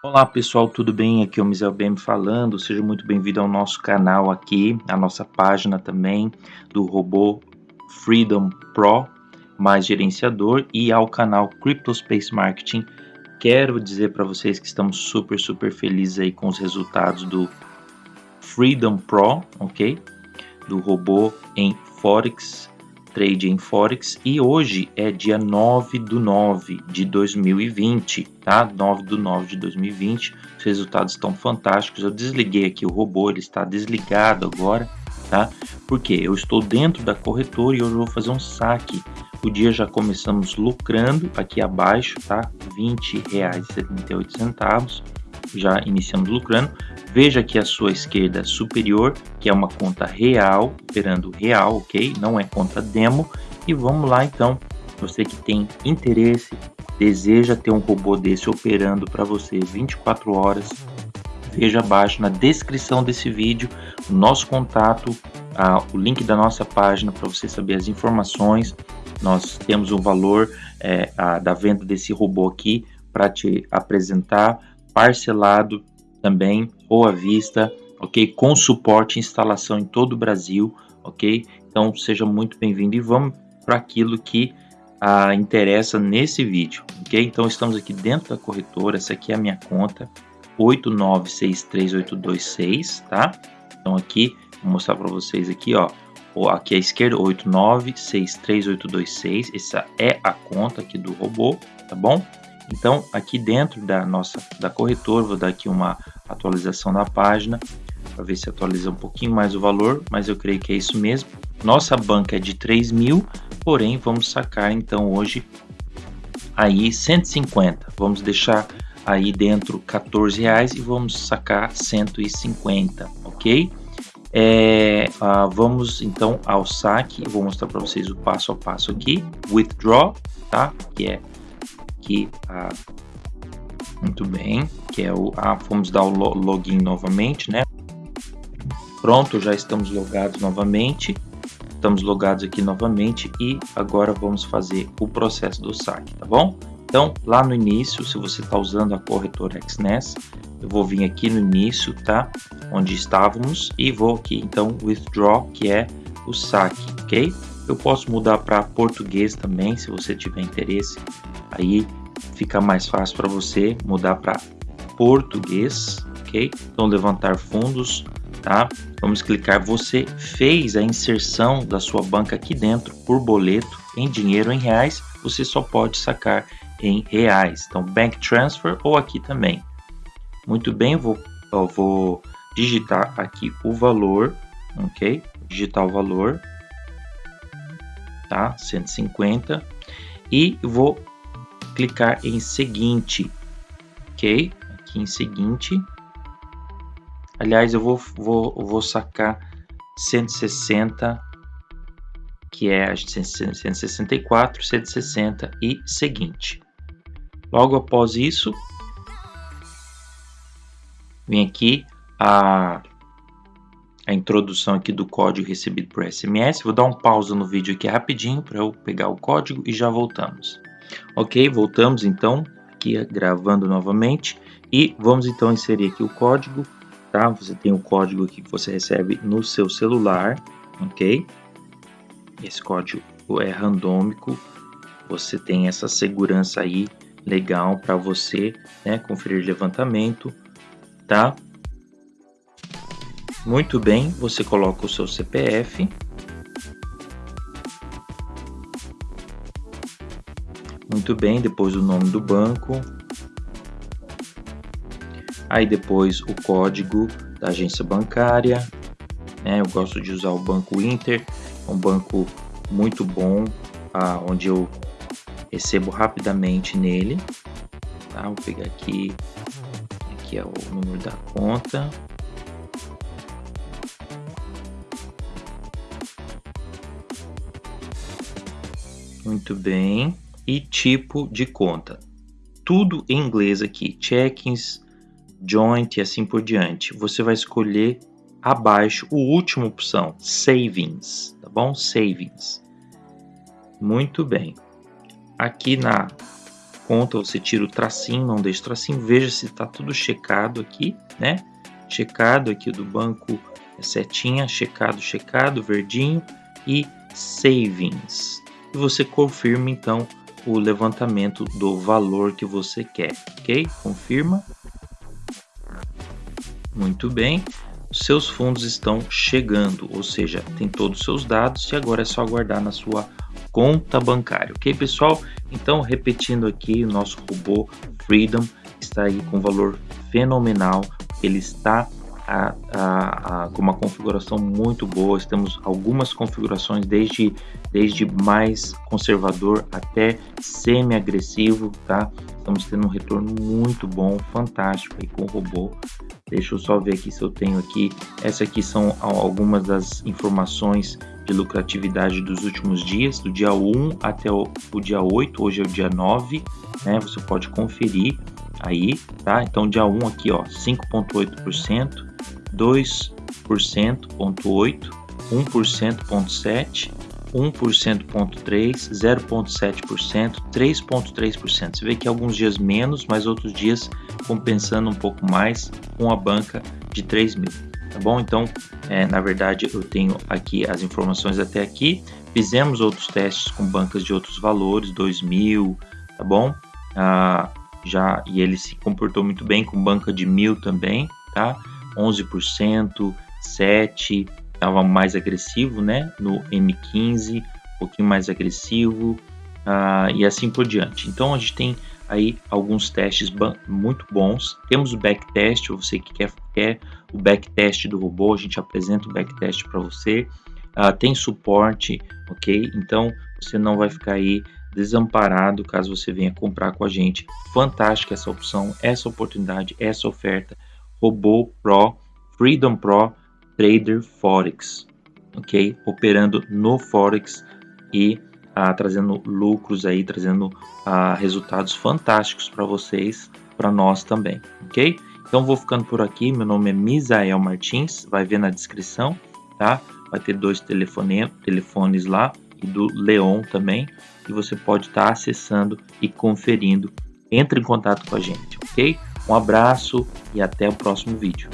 Olá pessoal, tudo bem? Aqui é o Mizel BM falando. Seja muito bem-vindo ao nosso canal aqui, a nossa página também do robô Freedom Pro mais gerenciador e ao canal CryptoSpace Marketing. Quero dizer para vocês que estamos super, super felizes aí com os resultados do Freedom Pro, ok? Do robô em Forex Trade em Forex e hoje é dia 9 do 9 de 2020, tá? 9 do 9 de 2020. Os resultados estão fantásticos. Eu desliguei aqui o robô, ele está desligado agora, tá? Porque eu estou dentro da corretora e hoje eu vou fazer um saque. O dia já começamos lucrando aqui abaixo, tá? R$ 20,78 já iniciamos lucrando. Veja aqui a sua esquerda superior, que é uma conta real, operando real, ok? Não é conta demo. E vamos lá então, você que tem interesse, deseja ter um robô desse operando para você 24 horas, veja abaixo na descrição desse vídeo o nosso contato, o link da nossa página para você saber as informações. Nós temos o valor é, a, da venda desse robô aqui para te apresentar parcelado também ou à vista, ok? Com suporte e instalação em todo o Brasil, ok? Então seja muito bem-vindo e vamos para aquilo que ah, interessa nesse vídeo, ok? Então estamos aqui dentro da corretora, essa aqui é a minha conta, 8963826, tá? Então aqui, vou mostrar para vocês aqui, ó, aqui à esquerda, 8963826, essa é a conta aqui do robô, tá bom? Então, aqui dentro da nossa da corretora, vou dar aqui uma atualização na página para ver se atualiza um pouquinho mais o valor, mas eu creio que é isso mesmo. Nossa banca é de 3 mil, porém vamos sacar então hoje aí 150. Vamos deixar aí dentro 14 reais e vamos sacar 150, ok? É, ah, vamos então ao saque. Eu vou mostrar para vocês o passo a passo aqui. Withdraw, tá? Que é aqui a muito bem, que é o a, vamos dar o login novamente, né? Pronto, já estamos logados novamente. Estamos logados aqui novamente e agora vamos fazer o processo do saque, tá bom? Então, lá no início, se você está usando a corretora XNES, eu vou vir aqui no início, tá? Onde estávamos e vou aqui, então, withdraw, que é o saque, ok? Eu posso mudar para português também, se você tiver interesse. Aí fica mais fácil para você mudar para português, ok? Então levantar fundos, tá? Vamos clicar. Você fez a inserção da sua banca aqui dentro por boleto em dinheiro em reais. Você só pode sacar em reais. Então bank transfer ou aqui também. Muito bem, eu vou, eu vou digitar aqui o valor, ok? Digitar o valor, tá? 150 e vou clicar em seguinte, ok? Aqui em seguinte. Aliás, eu vou, vou, vou sacar 160, que é 164, 160 e seguinte. Logo após isso, vem aqui a, a introdução aqui do código recebido por SMS. Vou dar um pausa no vídeo aqui rapidinho para eu pegar o código e já voltamos. Ok, voltamos então aqui gravando novamente e vamos então inserir aqui o código, tá? Você tem o código aqui que você recebe no seu celular, ok? Esse código é randômico, você tem essa segurança aí legal para você, né? Conferir levantamento, tá? Muito bem, você coloca o seu CPF, Muito bem, depois o nome do banco. Aí depois o código da agência bancária. Né? Eu gosto de usar o Banco Inter, é um banco muito bom, ah, onde eu recebo rapidamente nele. Tá? Vou pegar aqui, aqui é o número da conta. Muito bem e tipo de conta. Tudo em inglês aqui, check-ins, joint e assim por diante. Você vai escolher abaixo o último opção, savings, tá bom? Savings. Muito bem. Aqui na conta, você tira o tracinho, não deixa o tracinho, veja se está tudo checado aqui, né? Checado aqui do banco é setinha, checado, checado, verdinho e savings. E você confirma então o levantamento do valor que você quer, ok? Confirma. Muito bem. Seus fundos estão chegando, ou seja, tem todos os seus dados e agora é só aguardar na sua conta bancária, ok pessoal? Então, repetindo aqui, o nosso robô Freedom está aí com valor fenomenal, ele está a, a, a, com uma configuração muito boa. Temos algumas configurações desde, desde mais conservador até semi-agressivo, tá? Estamos tendo um retorno muito bom, fantástico aí com o robô. Deixa eu só ver aqui se eu tenho aqui. Essas aqui são algumas das informações de lucratividade dos últimos dias, do dia 1 até o, o dia 8, hoje é o dia 9, né? Você pode conferir aí, tá? Então dia 1 aqui, ó, 5.8%, 2%, 1%, 1%, 1%.3, 0,7%, 3,3%. Você vê que alguns dias menos, mas outros dias compensando um pouco mais com a banca de 3 mil. Tá bom? Então, é, na verdade, eu tenho aqui as informações até aqui. Fizemos outros testes com bancas de outros valores, 2 mil, tá bom? Ah, já e ele se comportou muito bem com banca de mil também, tá? 11%, 7, estava mais agressivo, né? No M15, um pouquinho mais agressivo uh, e assim por diante. Então a gente tem aí alguns testes muito bons. Temos o backtest, você que quer, quer o backtest do robô, a gente apresenta o backtest para você. Uh, tem suporte, ok? Então você não vai ficar aí desamparado caso você venha comprar com a gente. Fantástica essa opção, essa oportunidade, essa oferta. Robô Pro, Freedom Pro Trader Forex, ok? Operando no Forex e ah, trazendo lucros aí, trazendo ah, resultados fantásticos para vocês, para nós também, ok? Então vou ficando por aqui, meu nome é Misael Martins, vai ver na descrição, tá? Vai ter dois telefone, telefones lá e do Leon também, e você pode estar tá acessando e conferindo. Entre em contato com a gente, ok? Um abraço e até o próximo vídeo.